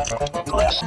Last